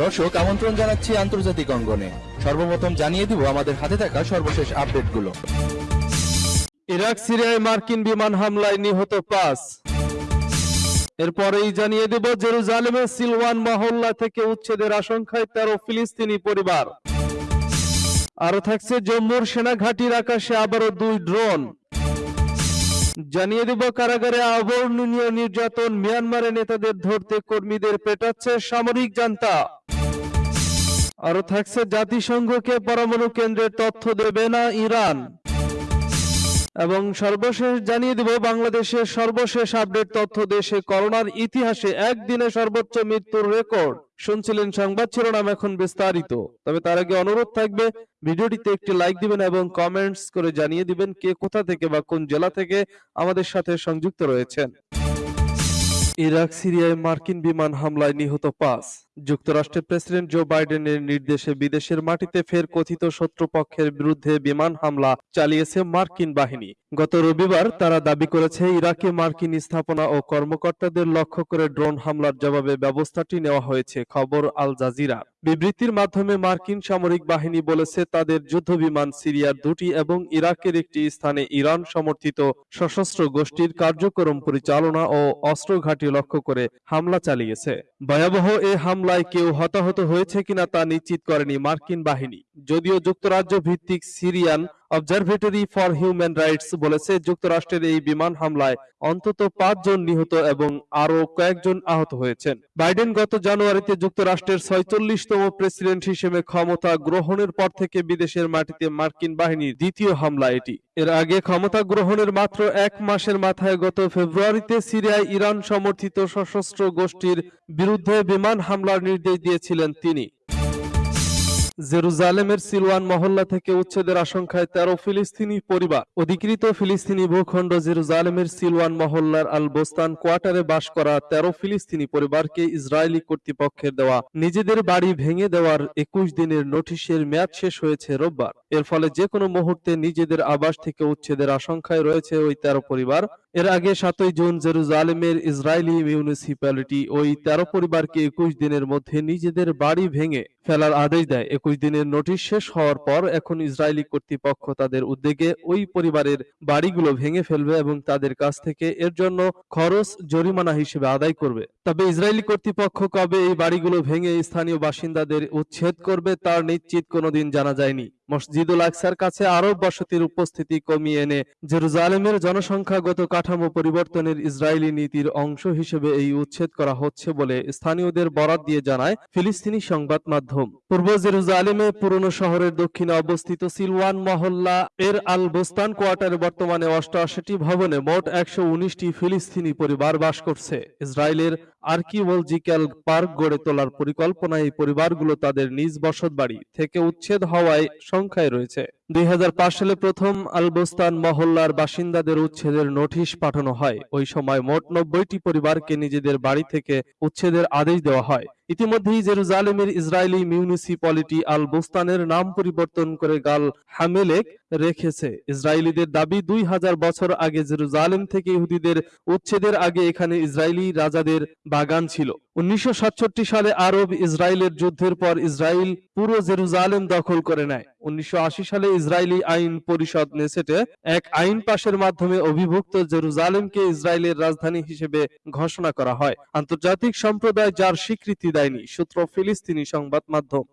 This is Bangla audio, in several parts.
দর্শক, আমন্ত্রণ জানাচ্ছি আন্তর্জাতিক অঙ্গনে। সর্বপ্রথম জানিয়ে দিব আমাদের হাতে থাকা সর্বশেষ আপডেটগুলো। ইরাক, সিরিয়ায় মার্কিন বিমান হামলায় নিহত পাঁচ। এরপরেই জানিয়ে দেব জেরুজালেমের সিলওয়ান মহল্লা থেকে উচ্ছেদের আশঙ্কায় তেরো ফিলিস্তিনি পরিবার। আরও থাকছে জম্মুর সেনাঘাটির আকাশে আবারও দুই ড্রোন। জানিয়ে দেব, কারাগারে অবর্ণনীয় নির্যাতন মিয়ানমারের নেতাদের ধরতে কর্মীদের পেটাচ্ছে সামরিক জান্তা। আরও থাকছে জাতিসংঘকে পরমাণু কেন্দ্রের তথ্য দেবে না ইরান। এবং সর্বশেষ জানিয়ে দেব, বাংলাদেশের সর্বশেষ আপডেট তথ্য দেশে করোনার ইতিহাসে একদিনে সর্বোচ্চ মৃত্যুর রেকর্ড। শুনছিলেন সংবাদ শিরোনাম এখন বিস্তারিত। তবে তার আগে অনুরোধ থাকবে, ভিডিওটিতে একটি লাইক দিবেন এবং কমেন্টস করে জানিয়ে দিবেন কে কোথা থেকে বা কোন জেলা থেকে আমাদের সাথে সংযুক্ত রয়েছেন। ইরাক, সিরিয়ায় মার্কিন বিমান হামলায় নিহত পাঁচ। যুক্তরাষ্ট্রের প্রেসিডেন্ট জো বাইডেনের নির্দেশে বিদেশের মাটিতে ফের কথিত শত্রুপক্ষের বিরুদ্ধে বিমান হামলা চালিয়েছে মার্কিন বাহিনী। গত রবিবার তারা দাবি করেছে, ইরাকে মার্কিন স্থাপনা ও কর্মকর্তাদের লক্ষ্য করে ড্রোন হামলার জবাবে ব্যবস্থাটি নেওয়া হয়েছে, খবর আল জাজিরা। বিবৃতির মাধ্যমে মার্কিন সামরিক বাহিনী বলেছে, তাদের যুদ্ধবিমান সিরিয়ার দুটি এবং ইরাকের একটি স্থানে ইরান সমর্থিত সশস্ত্র গোষ্ঠীর কার্যক্রম পরিচালনা ও অস্ত্র ঘাঁটি লক্ষ্য করে হামলা চালিয়েছে। ভয়াবহ এ হামলায় কেউ হতাহত হয়েছে কিনা তা নিশ্চিত করেনি মার্কিন বাহিনী। যদিও যুক্তরাজ্য ভিত্তিক Syrian Observatory for Human Rights বলেছে, যুক্তরাষ্ট্রের এই বিমান হামলায় অন্তত পাঁচজন নিহত এবং আরও কয়েকজন আহত হয়েছেন। বাইডেন গত জানুয়ারিতে যুক্তরাষ্ট্রের ছয়চল্লিশতম প্রেসিডেন্ট হিসেবে ক্ষমতা গ্রহণের পর থেকে বিদেশের মাটিতে মার্কিন বাহিনীর দ্বিতীয় হামলা এটি। এর আগে ক্ষমতা গ্রহণের মাত্র এক মাসের মাথায় গত ফেব্রুয়ারিতে সিরিয়ায় ইরান সমর্থিত সশস্ত্র গোষ্ঠীর বিরুদ্ধে বিমান হামলার নির্দেশ দিয়েছিলেন তিনি। জেরুজালেমের সিলওয়ান মহল্লা থেকে উচ্ছেদের আশঙ্কায় তেরো ফিলিস্তিনি পরিবার অধিকৃত ফিলিস্তিনি ভূখণ্ড জেরুজালেমের সিলওয়ান মহল্লার আল বোস্তান কোয়ার্টারে বাস করা তেরো ফিলিস্তিনি পরিবারকে ইসরায়েলি কর্তৃপক্ষের দেওয়া নিজেদের বাড়ি ভেঙে দেওয়ার একুশ দিনের নোটিশের মেয়াদ শেষ হয়েছে রোববার। এর ফলে যে কোনো মুহূর্তে নিজেদের আবাস থেকে উচ্ছেদের আশঙ্কায় রয়েছে ওই তেরো পরিবার। এর আগে সাতই জুন জেরুজালেমের ইসরায়েলি মিউনিসিপ্যালিটি ওই তেরো পরিবারকে একুশ দিনের মধ্যে নিজেদের বাড়ি ভেঙে ফেলার আদেশ দেয়। একুশ দিনের নোটিশ শেষ হওয়ার পর এখন ইসরায়েলি কর্তৃপক্ষ তাদের উদ্যোগে ওই পরিবারের বাড়িগুলো ভেঙে ফেলবে এবং তাদের কাছ থেকে এর জন্য খরচ জরিমানা হিসেবে আদায় করবে। তবে ইসরায়েলি কর্তৃপক্ষ কবে এই বাড়িগুলো ভেঙে স্থানীয় বাসিন্দাদের উচ্ছেদ করবে তার নিশ্চিত কোনোদিন জানা যায়নি। মসজিদুল আকসার কাছে আরব বসতির উপস্থিতি কমিয়ে এনে জেরুজালেমের জনসংখ্যাগত কাঠামো পরিবর্তনের ইসরায়েলি নীতির অংশ হিসেবে এই উচ্ছেদ করা হচ্ছে বলে স্থানীয়দের বরাত দিয়ে জানায় ফিলিস্তিনি সংবাদ মাধ্যম। পূর্ব জেরুজালেমে পুরনো শহরের দক্ষিণে অবস্থিত সিলওয়ান মহল্লা এর আল বোস্তান কোয়ার্টারে বর্তমানে অষ্টআশিটি ভবনে মোট একশো ফিলিস্তিনি পরিবার বাস করছে। ইসরায়েলের আর্কিওলজিক্যাল পার্ক গড়ে তোলার পরিকল্পনায় এই পরিবারগুলো তাদের নিজ বসতবাড়ি থেকে উচ্ছেদ হওয়ায় সংখ্যায় রয়েছে। দুই সালে প্রথম আলবোস্তান মহল্লার বাসিন্দাদের উচ্ছেদের নোটিশ পাঠানো হয়। ওই সময় মোট নব্বইটি পরিবারকে নিজেদের বাড়ি থেকে উচ্ছেদের আদেশ দেওয়া হয়। ইতিমধ্যেই জেরুজালেমের ইসরায়েলি মিউনিসিপ্যালিটি আল বোস্তানের নাম পরিবর্তন করে গাল হামেলেক রেখেছে। ইসরায়েলিদের দাবি, দুই হাজার বছর আগে জেরুজালেম থেকে ইহুদিদের উচ্ছেদের আগে এখানে ইসরায়েলি রাজাদের বাগান ছিল। উনিশশো সাতষট্টি সালে আরব ইসরায়েলের যুদ্ধের পর ইসরায়েল পুরো জেরুজালেম দখল করে নেয়। উনিশশো আশি সালে ইসরায়েলি আইন পরিষদ নেসেটে এক আইন পাশের মাধ্যমে অভিভুক্ত জেরুজালেমকে ইসরায়েলের রাজধানী হিসেবে ঘোষণা করা হয়। আন্তর্জাতিক সম্প্রদায় যার স্বীকৃতি দেয়নি, সূত্র ফিলিস্তিনি সংবাদ মাধ্যম।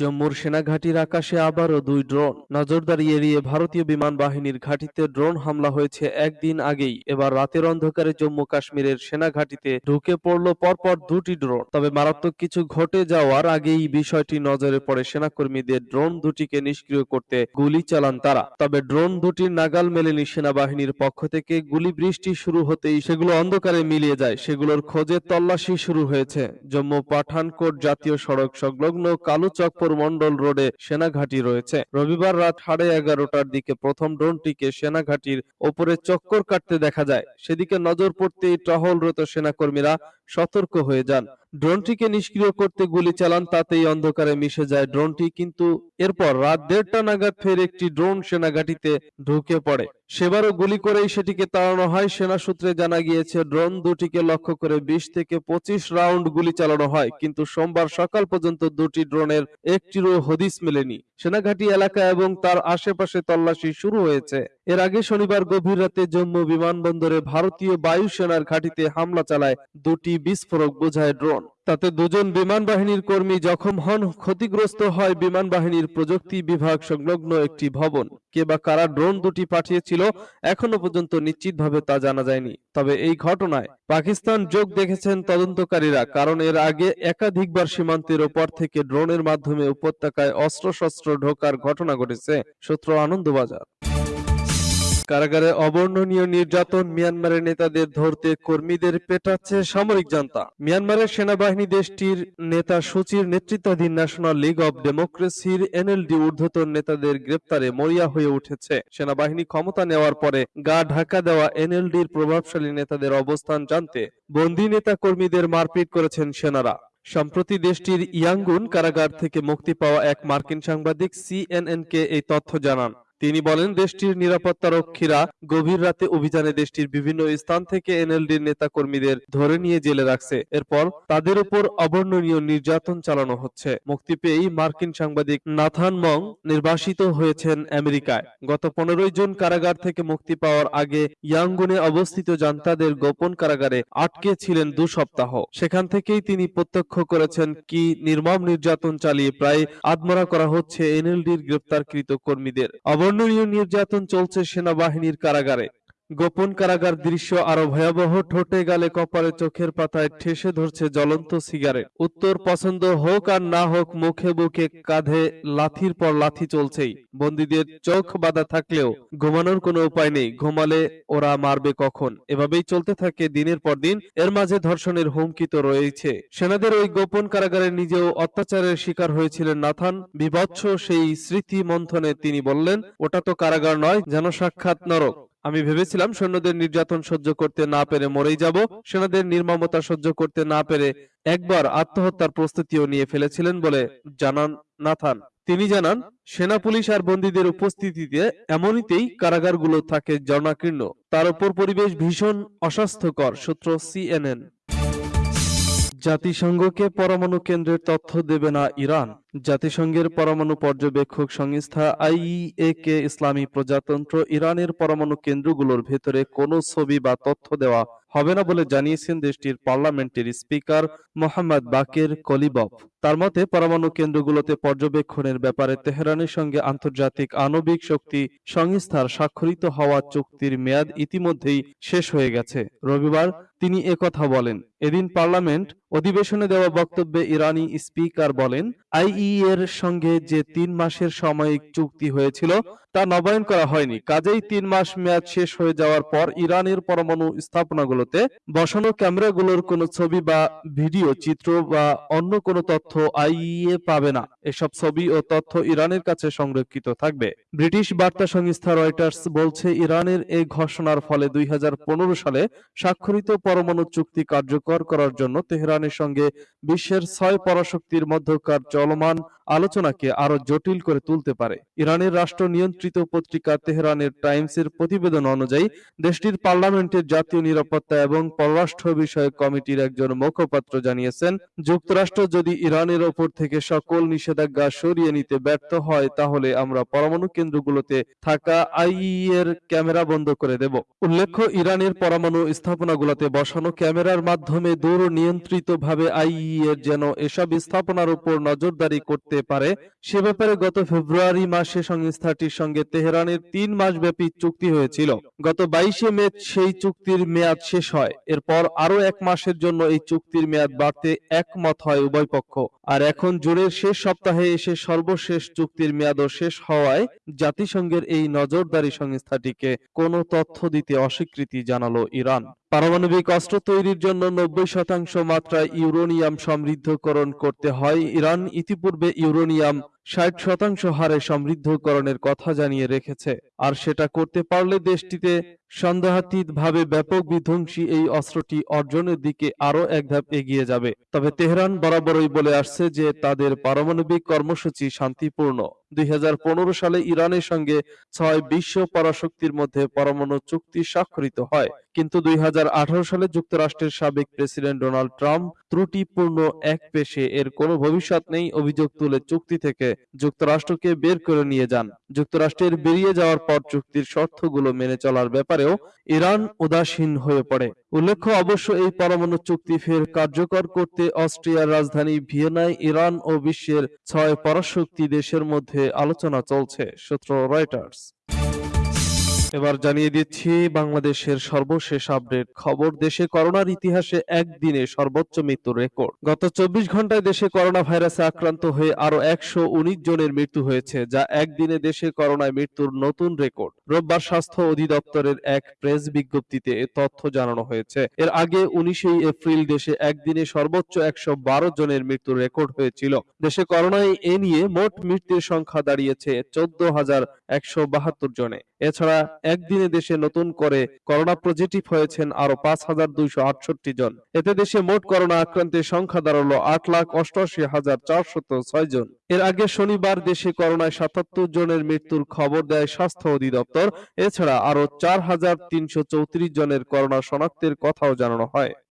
জম্মুর সেনাঘাটির আকাশে আবারও দুই ড্রোন। নজরদারি এড়িয়ে ভারতীয় বিমান বাহিনীর ঘাঁটিতে ড্রোন হামলা হয়েছে একদিন আগেই। এবার রাতের অন্ধকারে জম্মু কাশ্মীরের সেনাঘাটিতে ঢুকে পড়ল পরপর দুটি ড্রোন। তবে মারাত্মক কিছু ঘটে যাওয়ার আগেই বিষয়টি নজরে পড়ে সেনাকর্মীদের। ড্রোন দুটিকে নিষ্ক্রিয় করতে গুলি চালান তারা। তবে ড্রোন দুটির নাগাল মেলেনি সেনাবাহিনীর পক্ষ থেকে। গুলি বৃষ্টি শুরু হতেই সেগুলো অন্ধকারে মিলিয়ে যায়। সেগুলোর খোঁজে তল্লাশি শুরু হয়েছে। জম্মু পাঠানকোট জাতীয় সড়ক সংলগ্ন কালুচকপুর মন্ডল রোডে সেনাঘাঁটি রয়েছে। রবিবার রাত সাড়ে এগারোটার দিকে প্রথম ড্রোনটিকে সেনাঘাঁটির ওপরে চক্কর কাটতে দেখা যায়। সেদিকে নজর পড়তেই টহলরত সেনাকর্মীরা। সতর্ক হয়ে যান। ড্রোনটিকে নিষ্ক্রিয় করতে গুলি চালান, তাতেই অন্ধকারে মিশে যায় ড্রোনটি, কিন্তু এরপর রাত দেড়টা নাগাদ ফের একটি ড্রোন সেনাঘাটিতে ঢুকে পড়ে। সেবারও গুলি করেই সেটিকে তাড়ানো হয়। সেনা সূত্রে জানা গিয়েছে, ড্রোন দুটিকে লক্ষ্য করে বিশ থেকে পঁচিশ রাউন্ড গুলি চালানো হয়, কিন্তু সোমবার সকাল পর্যন্ত দুটি ড্রোনের একটিরও হদিস মেলেনি। সেনাঘাটি এলাকা এবং তার আশেপাশে তল্লাশি শুরু হয়েছে। এর আগে শনিবার গভীর রাতে জম্মু বিমানবন্দরে ভারতীয় বায়ুসেনার ঘাঁটিতে হামলা চালায় দুটি বিস্ফোরক বোঝায় ড্রোন। তাতে দুজন বিমান বাহিনীর কর্মী জখম হন। ক্ষতিগ্রস্ত হয় বিমান বাহিনীর প্রযুক্তি বিভাগ সংলগ্ন একটি ভবন। কে বা কারা ড্রোন দুটি পাঠিয়েছিল, এখনও পর্যন্ত নিশ্চিতভাবে তা জানা যায়নি। তবে এই ঘটনায় পাকিস্তান যোগ দেখেছেন তদন্তকারীরা, কারণ এর আগে একাধিকবার সীমান্তের ওপর থেকে ড্রোনের মাধ্যমে উপত্যকায় অস্ত্রশস্ত্র ঢোকার ঘটনা ঘটেছে সূত্র আনন্দবাজার। কারাগারে অবর্ণনীয় নির্যাতন মিয়ানমারের নেতাদের ধরতে কর্মীদের পেটাচ্ছে সামরিক জান্তা। মিয়ানমারের সেনাবাহিনী দেশটির নেতা সূচির নেতৃত্বাধীন ন্যাশনাল লীগ অব ডেমোক্রেসির এনএলডি ঊর্ধ্বতন নেতাদের গ্রেপ্তারে মরিয়া হয়ে উঠেছে। সেনাবাহিনী ক্ষমতা নেওয়ার পরে গা ঢাকা দেওয়া এনএলডির প্রভাবশালী নেতাদের অবস্থান জানতে বন্দী নেতা কর্মীদের মারপিট করেছেন সেনারা। সম্প্রতি দেশটির ইয়াঙ্গুন কারাগার থেকে মুক্তি পাওয়া এক মার্কিন সাংবাদিক সিএনএনকে এই তথ্য জানান। তিনি বলেন, দেশটির নিরাপত্তা রক্ষীরা গভীর রাতে অভিযানে দেশটির বিভিন্ন স্থান থেকে এনএলডির নেতা কর্মীদের ধরে নিয়ে জেলে রাখছে। এরপর তাদের উপর অবর্ণনীয় নির্যাতন চালানো হচ্ছে। মুক্তি পেয়েই মার্কিন সাংবাদিক নাথান মং নির্বাসিত হয়েছেন আমেরিকায়। গত পনেরোই জুন কারাগার থেকে মুক্তি পাওয়ার আগে ইয়াঙ্গুনে অবস্থিত জান্তাদের গোপন কারাগারে আটকে ছিলেন দু সপ্তাহ। সেখান থেকেই তিনি প্রত্যক্ষ করেছেন, কি নির্মম নির্যাতন চালিয়ে প্রায় আত্মরা করা হচ্ছে এনএলডির গ্রেপ্তারকৃত কর্মীদের। অবর্ণনীয় নির্যাতন চলছে সেনাবাহিনীর কারাগারে। গোপন কারাগার দৃশ্য আরও ভয়াবহ, ঠোঁটে গালে, কপালে, চোখের পাতায় ঠেসে ধরছে জ্বলন্ত সিগারেট। উত্তর পছন্দ হোক আর না হোক, মুখে বুকে, কাঁধে, লাথির পর লাথি চলছেই। বন্দীদের চোখ বাঁধা থাকলেও ঘুমানোর কোনো উপায় নেই। ঘুমালে ওরা মারবে কখন? এভাবেই চলতে থাকে দিনের পর দিন। এর মাঝে ধর্ষণের হুমকি তো রয়েছে সেনাদের ওই গোপন কারাগারে নিজেও অত্যাচারের শিকার হয়েছিলেন নাথান। বিভৎস সেই স্মৃতি মন্থনে তিনি বললেন, ওটা তো কারাগার নয়, যেন সাক্ষাৎ নরক। আমি ভেবেছিলাম সৈন্যদের নির্যাতন সহ্য করতে না পেরে মরেই যাব। সেনাদের নির্মমতা সহ্য করতে না পেরে একবার আত্মহত্যার প্রস্তুতিও নিয়ে ফেলেছিলেন বলে জানান নাথান। তিনি জানান, সেনা, পুলিশ আর বন্দীদের উপস্থিতিতে এমনিতেই কারাগারগুলো থাকে জনাকীর্ণ তার উপর পরিবেশ ভীষণ অস্বাস্থ্যকর, সূত্র সিএনএন। জাতিসংঘকে পরমাণু কেন্দ্রের তথ্য দেবে না ইরান। জাতিসংঘের পরমাণু পর্যবেক্ষক সংস্থা আইইএ কে ইসলামী প্রজাতন্ত্র ইরানের পরমাণু কেন্দ্রগুলোর ভেতরে কোনো ছবি বা তথ্য দেওয়া হবে না বলে জানিয়েছেন দেশটির পার্লামেন্টের স্পিকার মোহাম্মদ বাকের কলিবফ তার মতে, পরমাণু কেন্দ্রগুলোতে পর্যবেক্ষণের ব্যাপারে তেহরানের সঙ্গে আন্তর্জাতিক আণবিক শক্তি সংস্থার স্বাক্ষরিত হওয়া চুক্তির মেয়াদ ইতিমধ্যেই শেষ হয়ে গেছে। রবিবার তিনি একথা বলেন। এদিন পার্লামেন্ট অধিবেশনে দেওয়া বক্তব্যে ইরানি স্পিকার বলেন, আইই এর সঙ্গে যে তিন মাসের সাময়িক চুক্তি হয়েছিল তা নবায়ন করা হয়নি। কাজেই তিন মাস মেয়াদ শেষ হয়ে যাওয়ার পর ইরানের পরমাণু স্থাপনাগুলোতে বসানো ক্যামেরাগুলোর কোনো ছবি বা ভিডিও, চিত্র বা অন্য কোনো তথ্য আইইএ পাবে না। এসব ছবি ও তথ্য ইরানের কাছে সংরক্ষিত থাকবে। ব্রিটিশ বার্তা সংস্থা রয়টার্স বলছে, ইরানের এই ঘোষণার ফলে দুই হাজার পনেরো সালে স্বাক্ষরিত পরমাণু চুক্তি কার্যকর করার জন্য তেহরানের সঙ্গে বিশ্বের ছয় পরাশক্তির মধ্যকার চলমান আলোচনাকে আরও জটিল করে তুলতে পারে। ইরানের রাষ্ট্র নিয়ন্ত্রিত পত্রিকা তেহরানের টাইমসের প্রতিবেদন অনুযায়ী, দেশটির পার্লামেন্টের জাতীয় নিরাপত্তা এবং পররাষ্ট্র বিষয়ক কমিটির একজন মুখপাত্র জানিয়েছেন, যুক্তরাষ্ট্র যদি ইরানের ওপর থেকে সকল নিষেধাজ্ঞা সরিয়ে নিতে ব্যর্থ হয়, তাহলে আমরা পরমাণু কেন্দ্রগুলোতে থাকা আইই এর ক্যামেরা বন্ধ করে দেব। উল্লেখ্য, ইরানের পরমাণু স্থাপনাগুলোতে বসানো ক্যামেরার মাধ্যমে দূর নিয়ন্ত্রিতভাবে আইই এর যেন এসব স্থাপনার উপর নজরদারি করতে পারে, সে ব্যাপারে গত ফেব্রুয়ারি মাসে সংস্থাটির সঙ্গে তেহরানের তিন মাস ব্যাপী চুক্তি হয়েছিল। গত বাইশে মে সেই চুক্তির মেয়াদ শেষ হয়। এরপর আরও এক মাসের জন্য এই চুক্তির মেয়াদ বাড়তে একমত হয় উভয় পক্ষ। আর এখন জুনের শেষ সপ্তাহে এসে সর্বশেষ চুক্তির মেয়াদও শেষ হওয়ায় জাতিসংঘের এই নজরদারি সংস্থাটিকে কোনো তথ্য দিতে অস্বীকৃতি জানালো ইরান। পারমাণবিক অস্ত্র তৈরির জন্য নব্বই শতাংশ মাত্রায় ইউরোনিয়াম সমৃদ্ধকরণ করতে হয়। ইরান ইতিপূর্বে ইউরোনিয়াম ষাট শতাংশ হারে সমৃদ্ধকরণের কথা জানিয়ে রেখেছে। আর সেটা করতে পারলে দেশটিতে সন্দেহাতীতভাবে ব্যাপক বিধ্বংসী এই অস্ত্রটি অর্জনের দিকে আরও এক ধাপ এগিয়ে যাবে। তবে তেহরান বরাবরই বলে আসছে যে তাদের পারমাণবিক কর্মসূচি শান্তিপূর্ণ। দুই সালে ইরানের সঙ্গে ছয় বিশ্ব পরাশক্তির মধ্যে পরমাণু চুক্তি স্বাক্ষরিত হয়। কিন্তু দুই হাজার আঠারো সালে যুক্তরাষ্ট্রের সাবেক প্রেসিডেন্ট ডোনাল্ড ট্রাম্প ত্রুটিপূর্ণ এক পেশে এর কোনো ভবিষ্যৎ নেই অভিযোগ তুলে চুক্তি থেকে যুক্তরাষ্ট্রকে বের করে নিয়ে যান। যুক্তরাষ্ট্রের বেরিয়ে যাওয়ার পর চুক্তির শর্তগুলো মেনে চলার ব্যাপারেও ইরান উদাসীন হয়ে পড়ে। উল্লেখ্য, অবশ্য এই পরমাণু চুক্তি ফের কার্যকর করতে অস্ট্রিয়ার রাজধানী ভিয়েনায় ইরান ও বিশ্বের ছয় পরাশক্তি দেশের মধ্যে আলোচনা চলছে, সূত্র রয়টার্স। এবার জানিয়ে দিচ্ছি, বাংলাদেশের সর্বশেষ আপডেট খবর। দেশে করোনার ইতিহাসে একদিনে সর্বোচ্চ মৃত্যুর রেকর্ড। গত চব্বিশ ঘন্টায় দেশে করোনা ভাইরাসে আক্রান্ত হয়ে আরও একশো উনিশ জনের মৃত্যু হয়েছে, যা একদিনে দেশে করোনায় মৃত্যুর নতুন রেকর্ড। রোববার স্বাস্থ্য অধিদপ্তরের এক প্রেস বিজ্ঞপ্তিতে এ তথ্য জানানো হয়েছে। এর আগে উনিশে এপ্রিল দেশে একদিনে সর্বোচ্চ একশো বারো জনের মৃত্যুর রেকর্ড হয়েছিল। দেশে করোনায় এ নিয়ে মোট মৃত্যুর সংখ্যা দাঁড়িয়েছে চোদ্দ হাজার একশো বাহাত্তর জনে। এছাড়া একদিনে দেশে নতুন করে করোনা পজিটিভ হয়েছেন আরও পাঁচ হাজার দুইশো আটষট্টি জন। এতে দেশে মোট করোনা আক্রান্তের সংখ্যা দাঁড়াল আট লাখ অষ্টআশি হাজার চারশত ছয় জন। এর আগে শনিবার দেশে করোনায় সাতাত্তর জনের মৃত্যুর খবর দেয় স্বাস্থ্য অধিদপ্তর। এছাড়া আরও চার হাজার তিনশো চৌত্রিশ জনের করোনা শনাক্তের কথাও জানানো হয়।